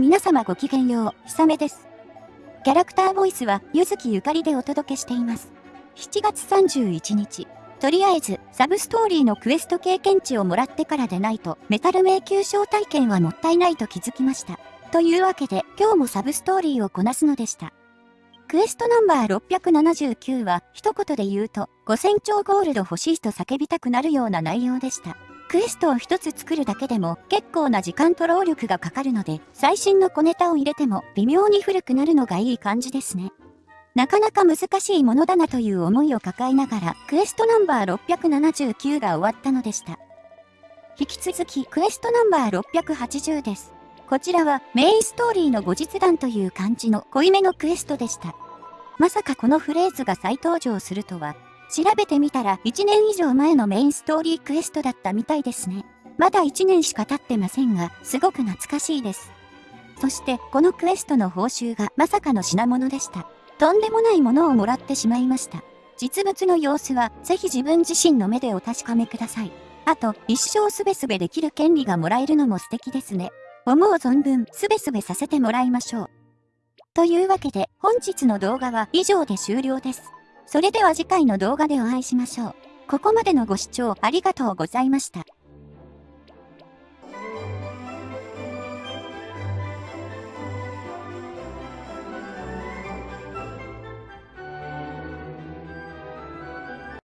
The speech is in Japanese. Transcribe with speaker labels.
Speaker 1: 皆様ごきげんよう、ひさめです。キャラクターボイスは、ゆずきゆかりでお届けしています。7月31日、とりあえず、サブストーリーのクエスト経験値をもらってからでないと、メタル迷宮招待券はもったいないと気づきました。というわけで、今日もサブストーリーをこなすのでした。クエストナンバー679は、一言で言うと、5000兆ゴールド欲しいと叫びたくなるような内容でした。クエストを一つ作るだけでも結構な時間と労力がかかるので、最新の小ネタを入れても微妙に古くなるのがいい感じですね。なかなか難しいものだなという思いを抱えながら、クエストナンバー679が終わったのでした。引き続き、クエストナンバー680です。こちらはメインストーリーの後日談という感じの濃いめのクエストでした。まさかこのフレーズが再登場するとは、調べてみたら1年以上前のメインストーリークエストだったみたいですね。まだ1年しか経ってませんが、すごく懐かしいです。そして、このクエストの報酬がまさかの品物でした。とんでもないものをもらってしまいました。実物の様子は、ぜひ自分自身の目でお確かめください。あと、一生すべすべできる権利がもらえるのも素敵ですね。思う存分、すべすべさせてもらいましょう。というわけで、本日の動画は以上で終了です。それでは次回の動画でお会いしましょう。ここまでのご視聴ありがとうございました。